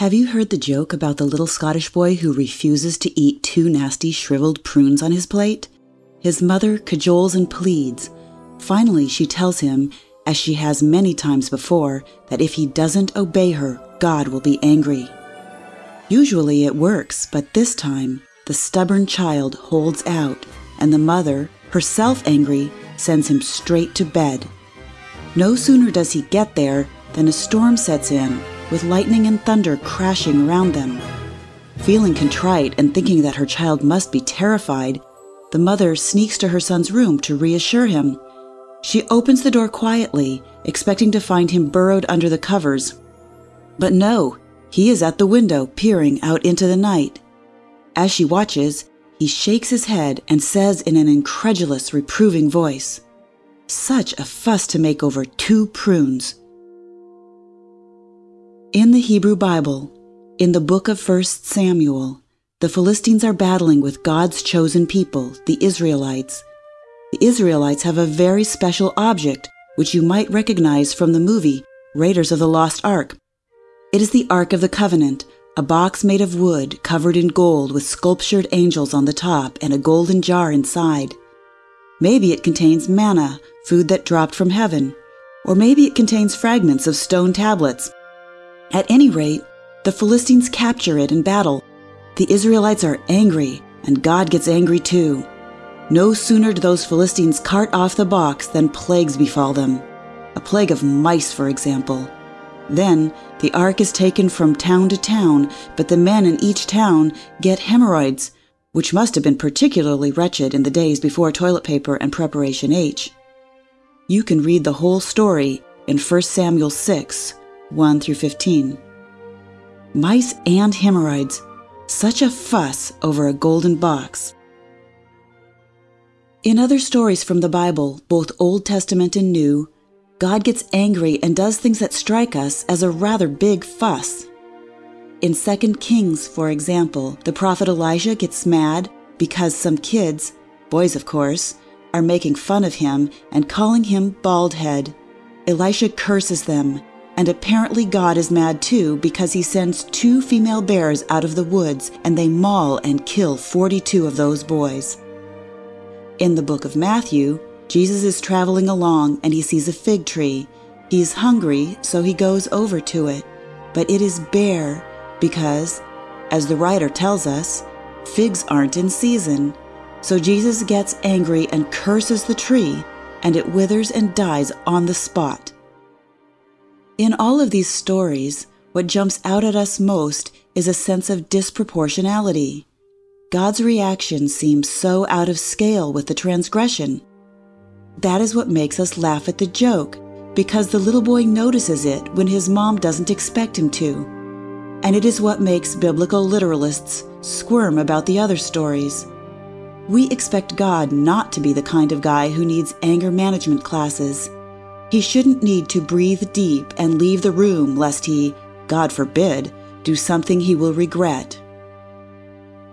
Have you heard the joke about the little Scottish boy who refuses to eat two nasty shriveled prunes on his plate? His mother cajoles and pleads. Finally, she tells him, as she has many times before, that if he doesn't obey her, God will be angry. Usually it works, but this time, the stubborn child holds out, and the mother, herself angry, sends him straight to bed. No sooner does he get there than a storm sets in with lightning and thunder crashing around them. Feeling contrite and thinking that her child must be terrified, the mother sneaks to her son's room to reassure him. She opens the door quietly, expecting to find him burrowed under the covers. But no, he is at the window, peering out into the night. As she watches, he shakes his head and says in an incredulous, reproving voice, Such a fuss to make over two prunes. In the Hebrew Bible, in the book of 1 Samuel, the Philistines are battling with God's chosen people, the Israelites. The Israelites have a very special object, which you might recognize from the movie Raiders of the Lost Ark. It is the Ark of the Covenant, a box made of wood covered in gold with sculptured angels on the top and a golden jar inside. Maybe it contains manna, food that dropped from heaven, or maybe it contains fragments of stone tablets at any rate, the Philistines capture it in battle. The Israelites are angry, and God gets angry too. No sooner do those Philistines cart off the box than plagues befall them. A plague of mice, for example. Then the ark is taken from town to town, but the men in each town get hemorrhoids, which must have been particularly wretched in the days before toilet paper and Preparation H. You can read the whole story in 1 Samuel 6, 1 through 15. Mice and hemorrhoids. Such a fuss over a golden box. In other stories from the Bible, both Old Testament and New, God gets angry and does things that strike us as a rather big fuss. In 2 Kings, for example, the prophet Elijah gets mad because some kids, boys of course, are making fun of him and calling him bald head. Elisha curses them and apparently God is mad too because he sends two female bears out of the woods and they maul and kill 42 of those boys. In the book of Matthew, Jesus is traveling along and he sees a fig tree. He is hungry, so he goes over to it. But it is bare because, as the writer tells us, figs aren't in season. So Jesus gets angry and curses the tree, and it withers and dies on the spot. In all of these stories, what jumps out at us most is a sense of disproportionality. God's reaction seems so out of scale with the transgression. That is what makes us laugh at the joke, because the little boy notices it when his mom doesn't expect him to. And it is what makes biblical literalists squirm about the other stories. We expect God not to be the kind of guy who needs anger management classes. He shouldn't need to breathe deep and leave the room lest he, God forbid, do something he will regret.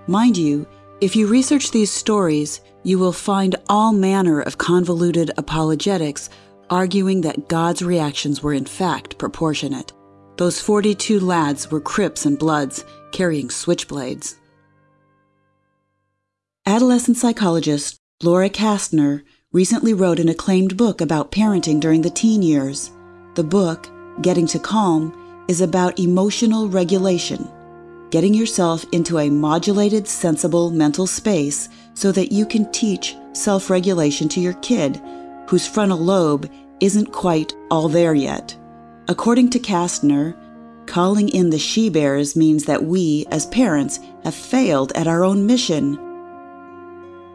Mind you, if you research these stories, you will find all manner of convoluted apologetics arguing that God's reactions were in fact proportionate. Those 42 lads were Crips and Bloods carrying switchblades. Adolescent psychologist Laura Kastner recently wrote an acclaimed book about parenting during the teen years. The book, Getting to Calm, is about emotional regulation, getting yourself into a modulated, sensible mental space so that you can teach self regulation to your kid, whose frontal lobe isn't quite all there yet. According to Kastner, calling in the she bears means that we, as parents, have failed at our own mission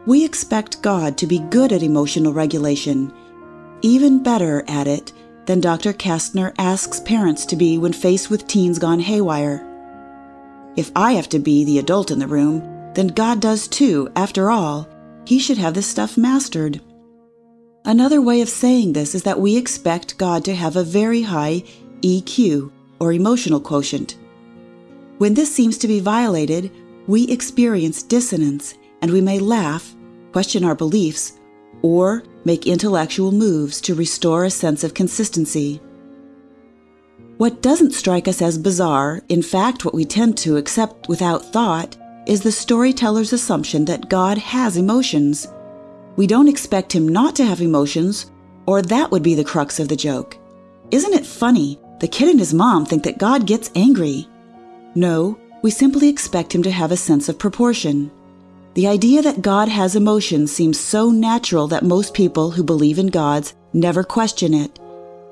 we expect God to be good at emotional regulation, even better at it than Dr. Kastner asks parents to be when faced with teens gone haywire. If I have to be the adult in the room, then God does too. After all, He should have this stuff mastered. Another way of saying this is that we expect God to have a very high EQ, or emotional quotient. When this seems to be violated, we experience dissonance and we may laugh, question our beliefs, or make intellectual moves to restore a sense of consistency. What doesn't strike us as bizarre, in fact, what we tend to accept without thought, is the storyteller's assumption that God has emotions. We don't expect him not to have emotions, or that would be the crux of the joke. Isn't it funny? The kid and his mom think that God gets angry. No, we simply expect him to have a sense of proportion. The idea that God has emotions seems so natural that most people who believe in gods never question it.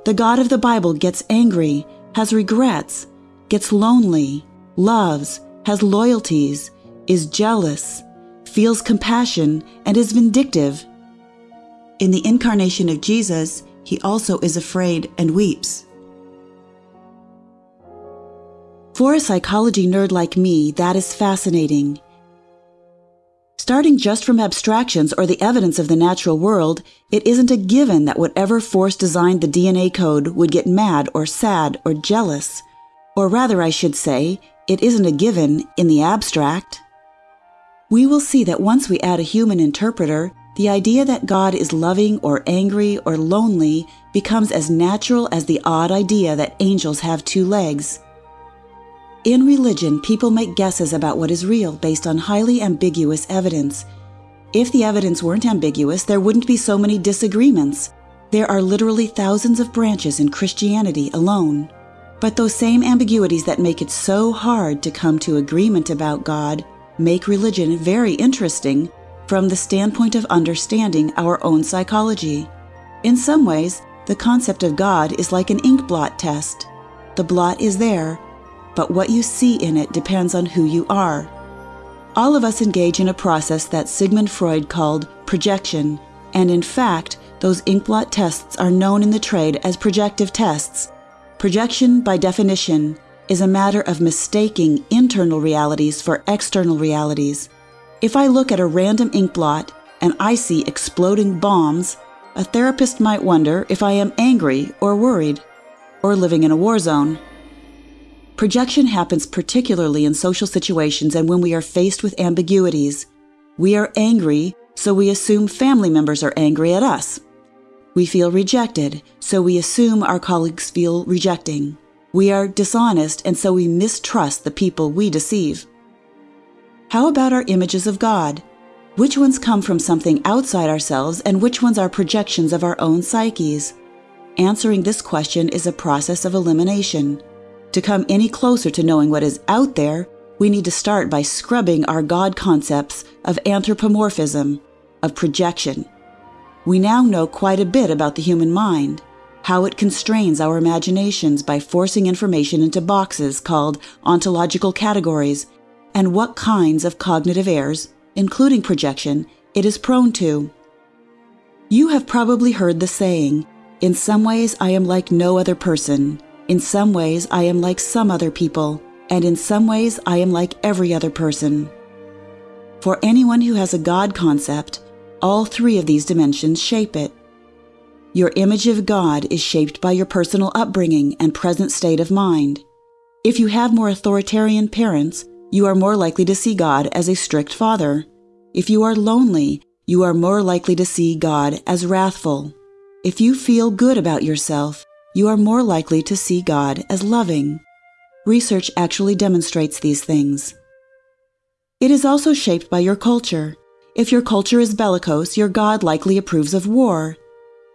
The God of the Bible gets angry, has regrets, gets lonely, loves, has loyalties, is jealous, feels compassion, and is vindictive. In the incarnation of Jesus, he also is afraid and weeps. For a psychology nerd like me, that is fascinating. Starting just from abstractions or the evidence of the natural world, it isn't a given that whatever force designed the DNA code would get mad or sad or jealous. Or rather, I should say, it isn't a given in the abstract. We will see that once we add a human interpreter, the idea that God is loving or angry or lonely becomes as natural as the odd idea that angels have two legs. In religion, people make guesses about what is real based on highly ambiguous evidence. If the evidence weren't ambiguous, there wouldn't be so many disagreements. There are literally thousands of branches in Christianity alone. But those same ambiguities that make it so hard to come to agreement about God make religion very interesting from the standpoint of understanding our own psychology. In some ways, the concept of God is like an ink blot test. The blot is there, but what you see in it depends on who you are. All of us engage in a process that Sigmund Freud called projection, and in fact, those inkblot tests are known in the trade as projective tests. Projection, by definition, is a matter of mistaking internal realities for external realities. If I look at a random inkblot and I see exploding bombs, a therapist might wonder if I am angry or worried, or living in a war zone. Projection happens particularly in social situations and when we are faced with ambiguities. We are angry, so we assume family members are angry at us. We feel rejected, so we assume our colleagues feel rejecting. We are dishonest, and so we mistrust the people we deceive. How about our images of God? Which ones come from something outside ourselves, and which ones are projections of our own psyches? Answering this question is a process of elimination. To come any closer to knowing what is out there, we need to start by scrubbing our God concepts of anthropomorphism, of projection. We now know quite a bit about the human mind, how it constrains our imaginations by forcing information into boxes called ontological categories, and what kinds of cognitive errors, including projection, it is prone to. You have probably heard the saying, In some ways I am like no other person. In some ways, I am like some other people, and in some ways, I am like every other person. For anyone who has a God concept, all three of these dimensions shape it. Your image of God is shaped by your personal upbringing and present state of mind. If you have more authoritarian parents, you are more likely to see God as a strict father. If you are lonely, you are more likely to see God as wrathful. If you feel good about yourself, you are more likely to see God as loving. Research actually demonstrates these things. It is also shaped by your culture. If your culture is bellicose, your God likely approves of war.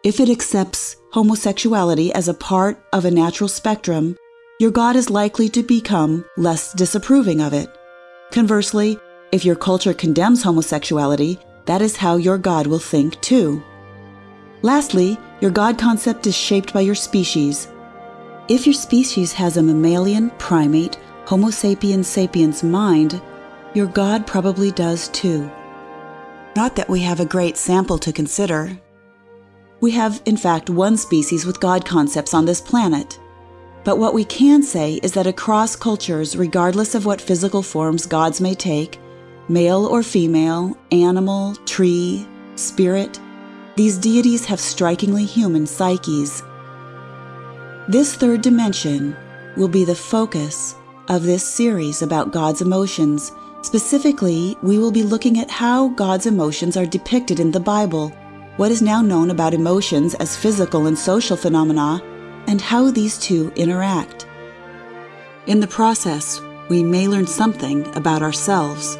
If it accepts homosexuality as a part of a natural spectrum, your God is likely to become less disapproving of it. Conversely, if your culture condemns homosexuality, that is how your God will think too. Lastly, your God concept is shaped by your species. If your species has a mammalian, primate, Homo sapiens sapiens mind, your God probably does too. Not that we have a great sample to consider. We have, in fact, one species with God concepts on this planet. But what we can say is that across cultures, regardless of what physical forms gods may take male or female, animal, tree, spirit, these deities have strikingly human psyches. This third dimension will be the focus of this series about God's emotions. Specifically, we will be looking at how God's emotions are depicted in the Bible, what is now known about emotions as physical and social phenomena, and how these two interact. In the process, we may learn something about ourselves